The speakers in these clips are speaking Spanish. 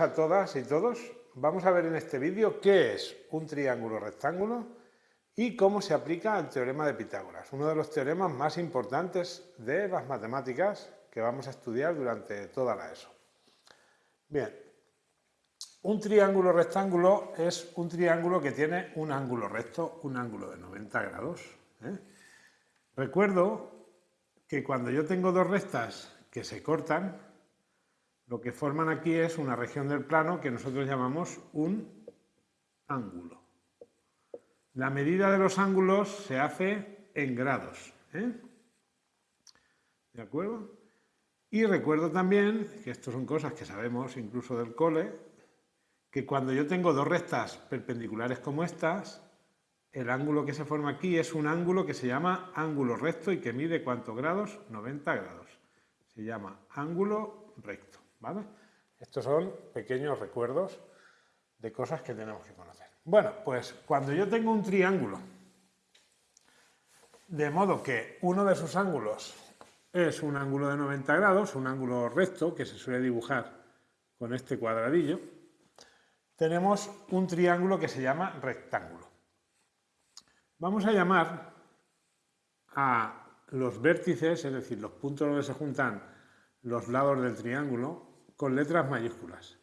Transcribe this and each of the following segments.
a todas y todos. Vamos a ver en este vídeo qué es un triángulo rectángulo y cómo se aplica al teorema de Pitágoras, uno de los teoremas más importantes de las matemáticas que vamos a estudiar durante toda la ESO. Bien, un triángulo rectángulo es un triángulo que tiene un ángulo recto, un ángulo de 90 grados. ¿eh? Recuerdo que cuando yo tengo dos rectas que se cortan, lo que forman aquí es una región del plano que nosotros llamamos un ángulo. La medida de los ángulos se hace en grados. ¿eh? ¿De acuerdo? Y recuerdo también, que esto son cosas que sabemos incluso del cole, que cuando yo tengo dos rectas perpendiculares como estas, el ángulo que se forma aquí es un ángulo que se llama ángulo recto y que mide ¿cuántos grados? 90 grados. Se llama ángulo recto. ¿Vale? Estos son pequeños recuerdos de cosas que tenemos que conocer. Bueno, pues cuando yo tengo un triángulo, de modo que uno de sus ángulos es un ángulo de 90 grados, un ángulo recto que se suele dibujar con este cuadradillo, tenemos un triángulo que se llama rectángulo. Vamos a llamar a los vértices, es decir, los puntos donde se juntan los lados del triángulo, con letras mayúsculas.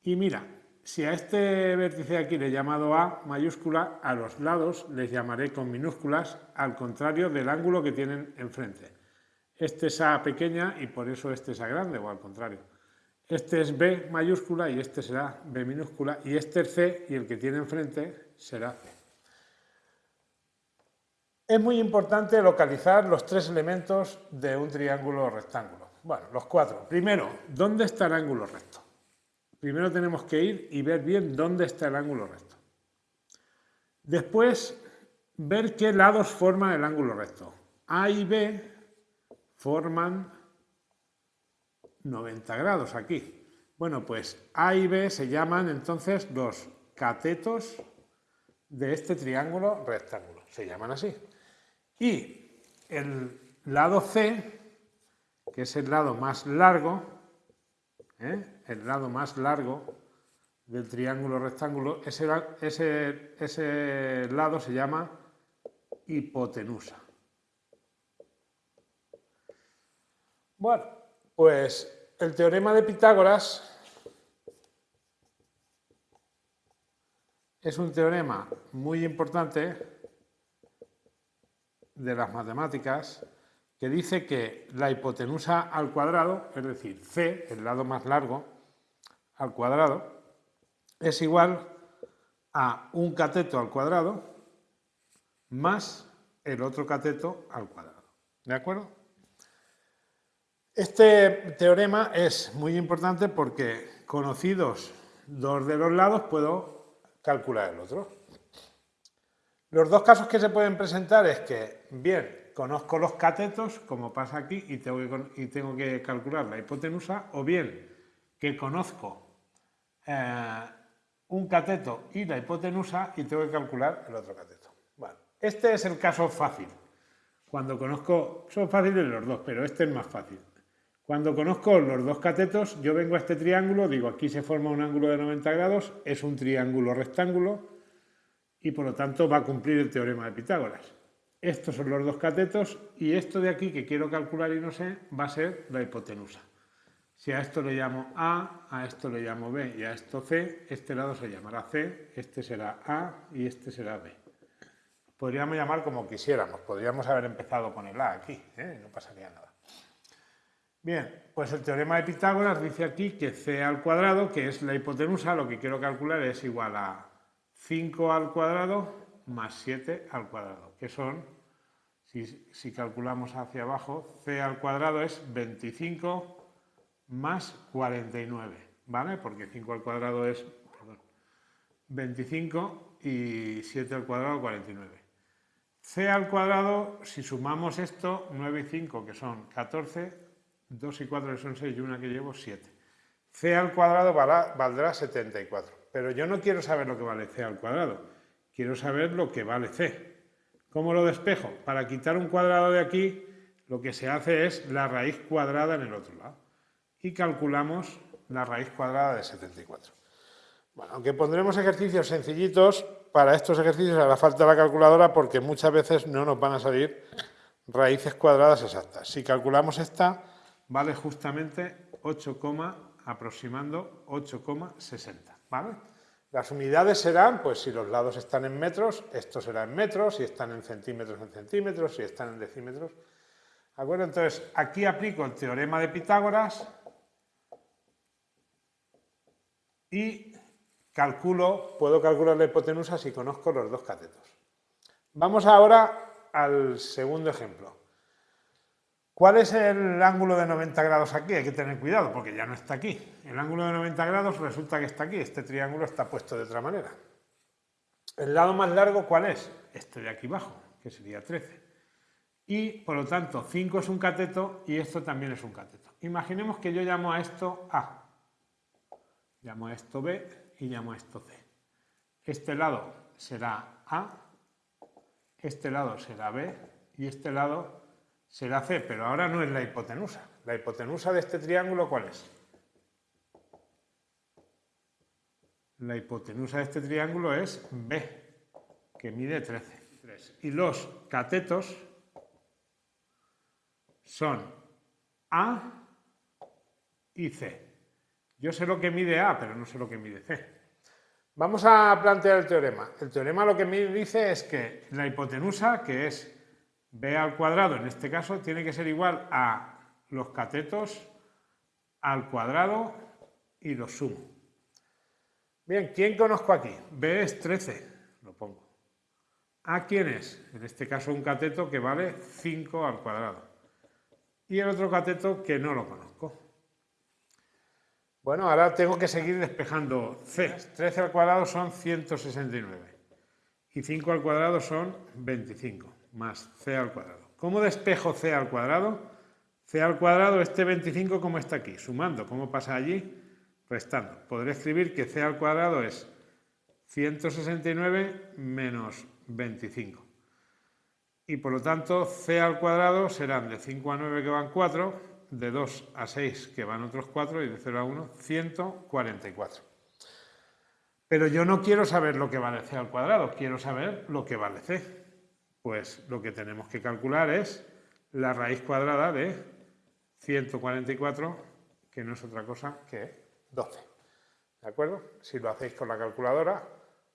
Y mira, si a este vértice aquí le he llamado A mayúscula, a los lados les llamaré con minúsculas, al contrario del ángulo que tienen enfrente. Este es A pequeña y por eso este es A grande, o al contrario. Este es B mayúscula y este será B minúscula, y este es C y el que tiene enfrente será C. Es muy importante localizar los tres elementos de un triángulo rectángulo. Bueno, los cuatro. Primero, ¿dónde está el ángulo recto? Primero tenemos que ir y ver bien dónde está el ángulo recto. Después, ver qué lados forman el ángulo recto. A y B forman 90 grados aquí. Bueno, pues A y B se llaman entonces los catetos de este triángulo rectángulo. Se llaman así. Y el lado C que es el lado más largo, ¿eh? el lado más largo del triángulo rectángulo, ese, ese, ese lado se llama hipotenusa. Bueno, pues el teorema de Pitágoras es un teorema muy importante de las matemáticas que dice que la hipotenusa al cuadrado, es decir, C, el lado más largo, al cuadrado, es igual a un cateto al cuadrado más el otro cateto al cuadrado. ¿De acuerdo? Este teorema es muy importante porque conocidos dos de los lados puedo calcular el otro. Los dos casos que se pueden presentar es que, bien, conozco los catetos, como pasa aquí, y tengo que, calcular la hipotenusa, o bien que conozco eh, un cateto y la hipotenusa y tengo que calcular el otro cateto. Bueno, este es el caso fácil. Cuando conozco, son fáciles los dos, pero este es más fácil. Cuando conozco los dos catetos, yo vengo a este triángulo, digo aquí se forma un ángulo de 90 grados, es un triángulo rectángulo y por lo tanto va a cumplir el teorema de Pitágoras. Estos son los dos catetos y esto de aquí que quiero calcular y no sé va a ser la hipotenusa. Si a esto le llamo A, a esto le llamo B y a esto C, este lado se llamará C, este será A y este será B. Podríamos llamar como quisiéramos, podríamos haber empezado con el A aquí, ¿eh? no pasaría nada. Bien, pues el teorema de Pitágoras dice aquí que C al cuadrado, que es la hipotenusa, lo que quiero calcular es igual a 5 al cuadrado más 7 al cuadrado, que son si, calculamos hacia abajo, c al cuadrado es 25 más 49, ¿vale? Porque 5 al cuadrado es 25 y 7 al cuadrado 49. c al cuadrado, si sumamos esto, 9 y 5, que son 14, 2 y 4 que son 6 y 1 que llevo, 7. c al cuadrado valdrá 74. Pero yo no quiero saber lo que vale c al cuadrado, quiero saber lo que vale c. ¿Cómo lo despejo? Para quitar un cuadrado de aquí, lo que se hace es la raíz cuadrada en el otro lado. Y calculamos la raíz cuadrada de 74. Bueno, aunque pondremos ejercicios sencillitos, para estos ejercicios hará falta la calculadora porque muchas veces no nos van a salir raíces cuadradas exactas. Si calculamos esta, vale justamente 8, aproximando 8,60, Las unidades serán, pues si los lados están en metros, esto será en metros, si están en centímetros, en centímetros, si están en decímetros. ¿De acuerdo? Entonces, aquí aplico el teorema de Pitágoras y calculo, puedo calcular la hipotenusa si conozco los dos catetos. Vamos ahora al segundo ejemplo. ¿Cuál es el ángulo de 90 grados aquí? Hay que tener cuidado porque ya no está aquí. El ángulo de 90 grados resulta que está aquí. Este triángulo está puesto de otra manera. ¿El lado más largo cuál es? Este de aquí abajo, que sería 13. Y, por lo tanto, 5 es un cateto y esto también es un cateto. Imaginemos que yo llamo a esto A, llamo a esto B y llamo a esto C. Este lado será A, este lado será B y este lado será C, pero ahora no es la hipotenusa. La hipotenusa de este triángulo, ¿cuál es? La hipotenusa de este triángulo es B, que mide 13. Y los catetos son A y C. Yo sé lo que mide A, pero no sé lo que mide C. Vamos a plantear el teorema. El teorema lo que me dice es que la hipotenusa, que es b al cuadrado, en este caso, tiene que ser igual a los catetos al cuadrado y los sumo. Bien, ¿quién conozco aquí? b es 13, lo pongo. ¿A quién es? En este caso un cateto que vale 5 al cuadrado. Y el otro cateto que no lo conozco. Bueno, ahora tengo que seguir despejando c. 13 al cuadrado son 169 y 5 al cuadrado son 25 más c al cuadrado. ¿Cómo despejo c al cuadrado? c al cuadrado, este 25 como está aquí, sumando, ¿cómo pasa allí? Restando. Podré escribir que c al cuadrado es 169 menos 25. Y por lo tanto, c al cuadrado serán de 5 a 9 que van 4, de 2 a 6 que van otros 4 y de 0 a 1, 144. Pero yo no quiero saber lo que vale c al cuadrado, quiero saber lo que vale c. Pues lo que tenemos que calcular es la raíz cuadrada de 144, que no es otra cosa que 12. ¿De acuerdo? Si lo hacéis con la calculadora,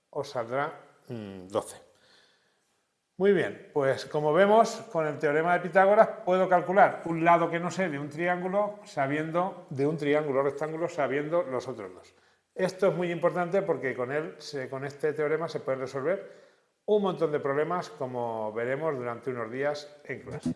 os saldrá 12. Mm, Muy bien, pues como vemos, con el teorema de Pitágoras puedo calcular un lado que no sé de un triángulo sabiendo, de un triángulo rectángulo sabiendo los otros dos. Esto es muy importante porque con, él, con este teorema se puede resolver un montón de problemas como veremos durante unos días en clase.